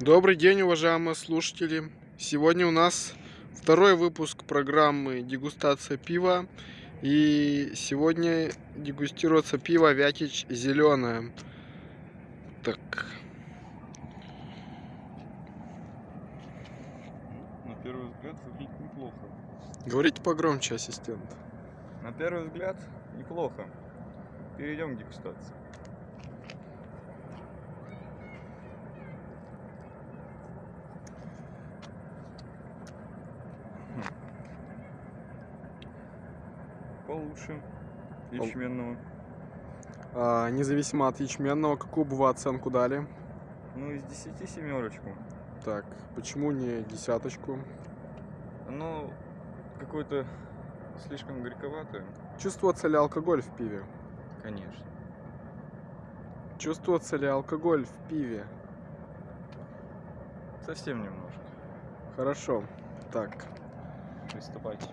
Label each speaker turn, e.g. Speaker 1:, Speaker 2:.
Speaker 1: Добрый день, уважаемые слушатели. Сегодня у нас второй выпуск программы «Дегустация пива». И сегодня дегустируется пиво «Вятич зеленое». Так,
Speaker 2: На первый взгляд выглядит неплохо.
Speaker 1: говорите погромче, ассистент.
Speaker 2: На первый взгляд неплохо. Перейдем к дегустации. Получше ячменного.
Speaker 1: А, независимо от ячменного, какую бы вы оценку дали?
Speaker 2: Ну, из 10 семерочку.
Speaker 1: Так, почему не десяточку?
Speaker 2: Оно какое-то слишком горьковатое.
Speaker 1: Чувствуется ли алкоголь в пиве?
Speaker 2: Конечно.
Speaker 1: Чувствуется ли алкоголь в пиве?
Speaker 2: Совсем немножко.
Speaker 1: Хорошо. Так,
Speaker 2: Приступайте.